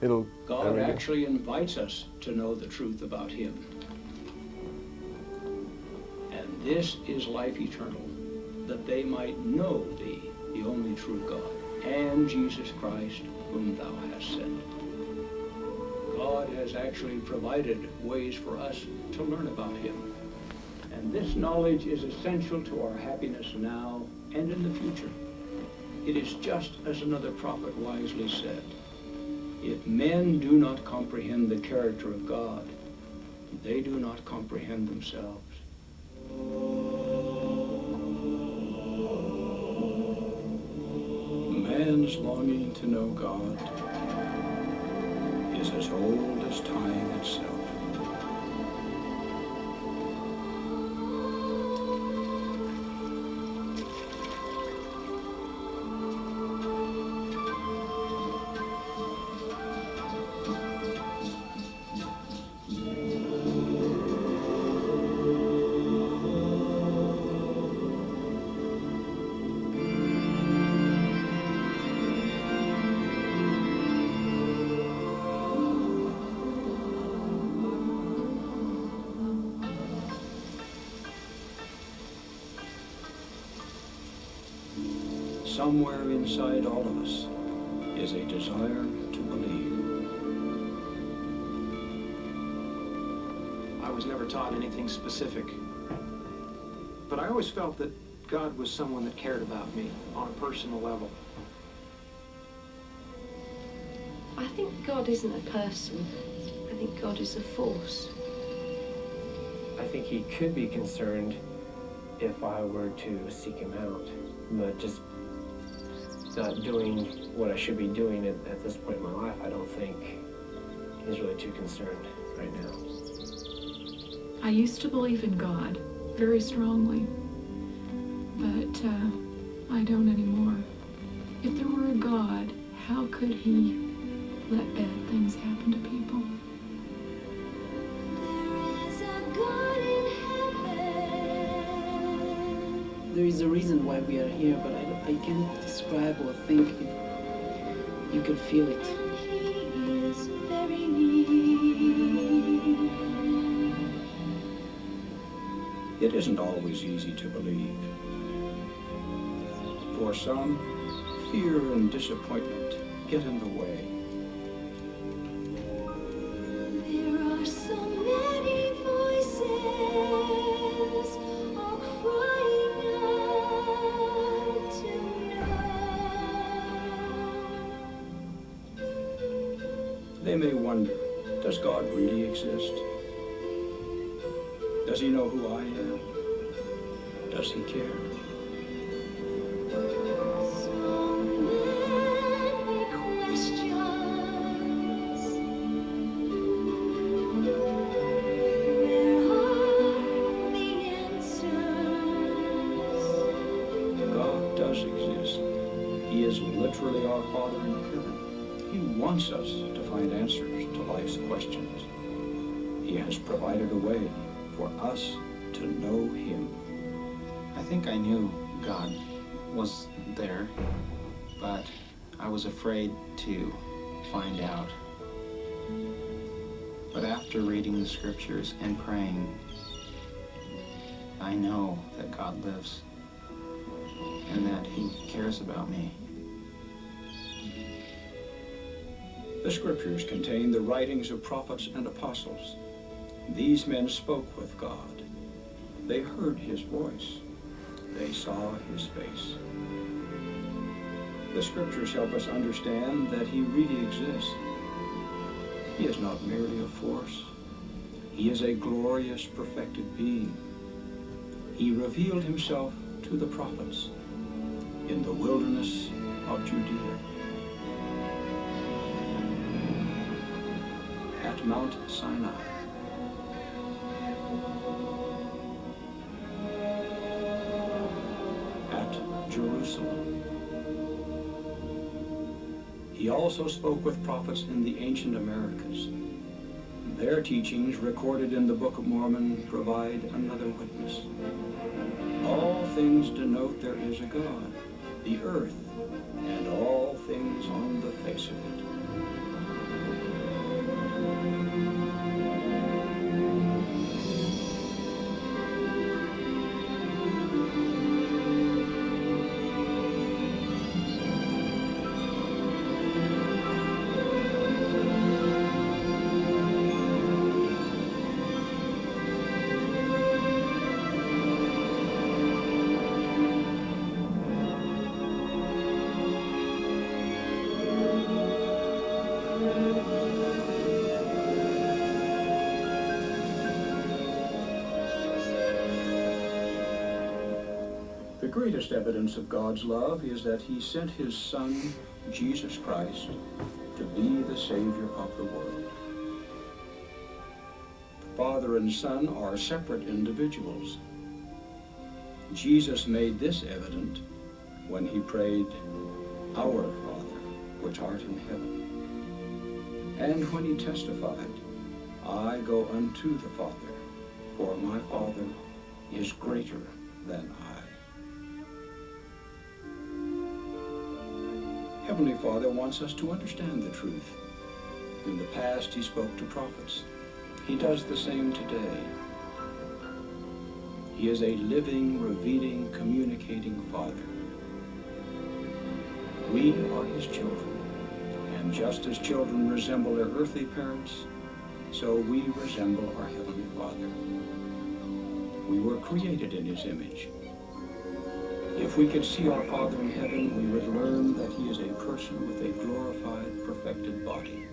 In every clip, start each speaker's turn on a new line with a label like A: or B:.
A: it'll.
B: God actually invites us to know the truth about Him. And this is life eternal, that they might know Thee, the only true God, and Jesus Christ, whom Thou hast sent. God has actually provided ways for us to learn about Him. And this knowledge is essential to our happiness now and in the future. It is just as another prophet wisely said, if men do not comprehend the character of God, they do not comprehend themselves. Man's longing to know God is as old as time Somewhere inside all of us is a desire to believe.
C: I was never taught anything specific. But I always felt that God was someone that cared about me on a personal level.
D: I think God isn't a person. I think God is a force.
E: I think he could be concerned if I were to seek him out, but just not doing what I should be doing at, at this point in my life, I don't think he's really too concerned right now.
F: I used to believe in God very strongly, but uh, I don't anymore. If there were a God, how could he let bad things happen to people?
G: There is a reason why we are here, but I, I can't describe or think. You can feel it.
B: It isn't always easy to believe. For some, fear and disappointment get in the way. May wonder, does God really exist? Does he know who I am? Does he care? Does exist. He is literally our Father in heaven. He wants us to find answers to life's questions. He has provided a way for us to know him.
H: I think I knew God was there, but I was afraid to find out. But after reading the scriptures and praying, I know that God lives and that He cares about me.
B: The scriptures contain the writings of prophets and apostles. These men spoke with God. They heard his voice. They saw his face. The scriptures help us understand that he really exists. He is not merely a force. He is a glorious, perfected being. He revealed himself to the prophets in the wilderness of Judea. Mount Sinai. At Jerusalem. He also spoke with prophets in the ancient Americas. Their teachings, recorded in the Book of Mormon, provide another witness. All things denote there is a God, the earth, and all things on the face of it. Greatest evidence of God's love is that he sent his Son, Jesus Christ, to be the Savior of the world. Father and Son are separate individuals. Jesus made this evident when he prayed, Our Father, which art in heaven. And when he testified, I go unto the Father, for my Father is greater than I. Heavenly Father wants us to understand the truth. In the past, he spoke to prophets. He does the same today. He is a living, revealing, communicating Father. We are his children, and just as children resemble their earthly parents, so we resemble our Heavenly Father. We were created in his image. If we could see our Father in heaven, we would learn that he is a person with a glorified, perfected body.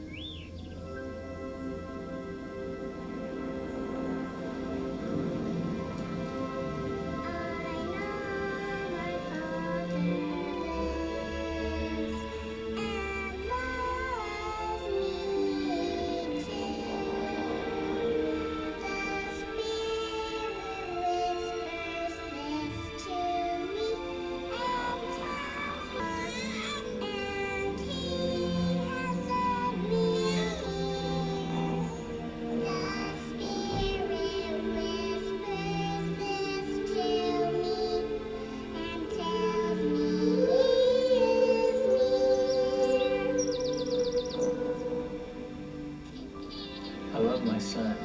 A: I love my son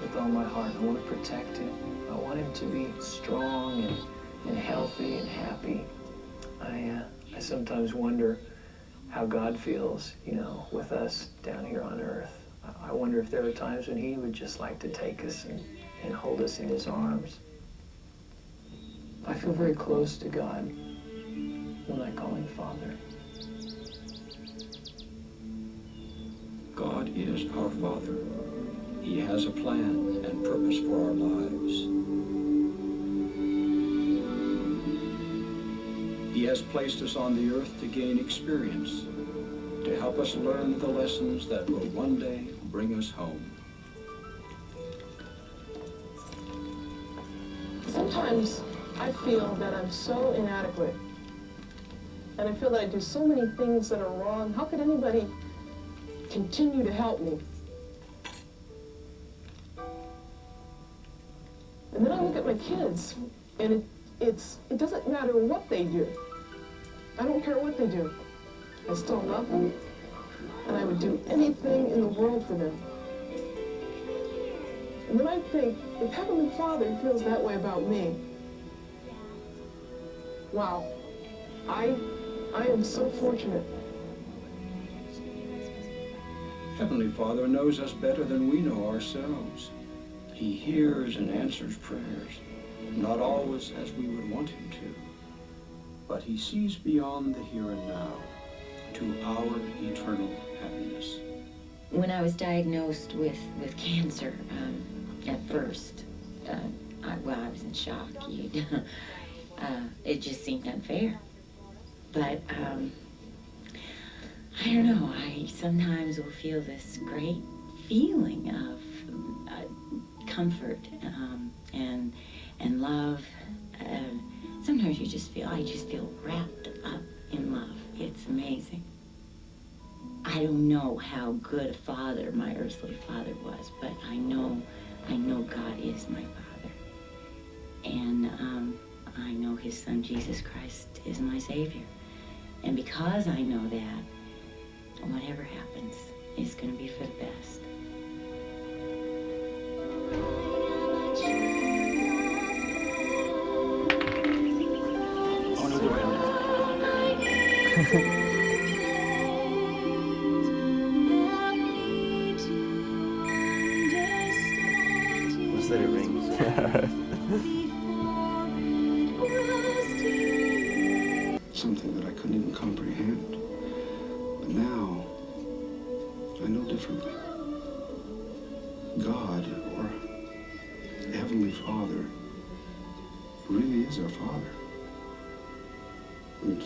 A: with all my heart. I want to protect him. I want him to be strong and, and healthy and happy. I, uh, I sometimes wonder how God feels, you know, with us down here on earth. I- wonder if there are times when he would just like to take us and, and hold us in his arms. I feel very close to God
B: is our Father. He has a plan and purpose for our lives. He has placed us on the earth to gain experience, to help us learn the lessons that will one day bring us home.
I: Sometimes I feel that I'm so inadequate. And I feel that I do so many things that are wrong. How could anybody continue to help me? And then I look at my kids, and it, it's, it doesn't matter what they do. I don't care what they do. I still love them, and I would do anything in the world for them. And then I think, if Heavenly Father feels that way about me, wow, I, I am so fortunate.
B: Heavenly Father knows us better than we know ourselves. He hears and answers prayers, not always as we would want him to, but he sees beyond the here and now to our eternal happiness.
J: When I was diagnosed with, with cancer, um, at first, uh, I, well, I was in shock. Uh, it just seemed unfair. But um, I don't know. I sometimes will feel this great feeling of uh, comfort um, and and love. Uh, sometimes you just feel I just feel wrapped up in love. It's amazing. I don't know how good a father my earthly father was, but I know, I know God is my father, and um, I know His Son Jesus Christ is my Savior, and because I know that, whatever happens is going to be for the best.
H: Oh, no, the window.
K: Was that it
L: Something that I couldn't even comprehend. But now, I know differently. God, or Heavenly Father, really is our Father. And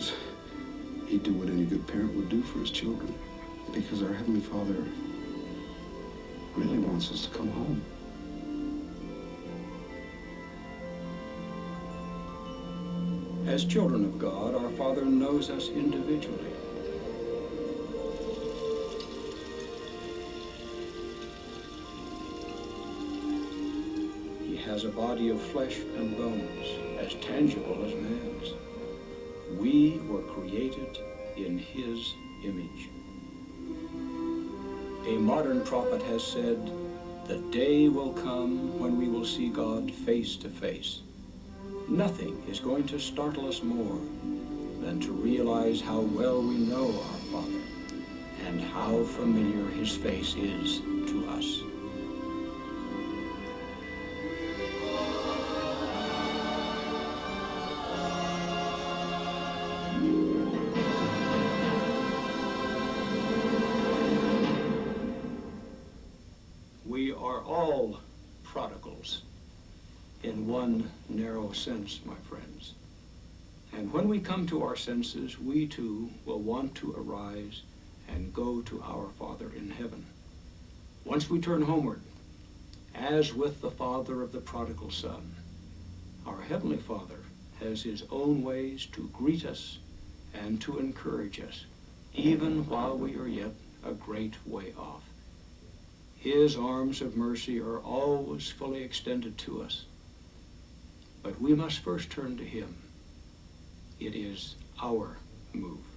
L: he'd do what any good parent would do for his children. Because our Heavenly Father really wants us to come home.
B: As children of God, our Father knows us individually. Body of flesh and bones, as tangible as man's. We were created in His image. A modern prophet has said, The day will come when we will see God face to face. Nothing is going to startle us more than to realize how well we know our Father and how familiar His face is to us. Sense, my friends. And when we come to our senses, we too will want to arise and go to our Father in heaven. Once we turn homeward, as with the father of the prodigal son, our Heavenly Father has his own ways to greet us and to encourage us, even while we are yet a great way off. His arms of mercy are always fully extended to us. But we must first turn to Him. It is our move.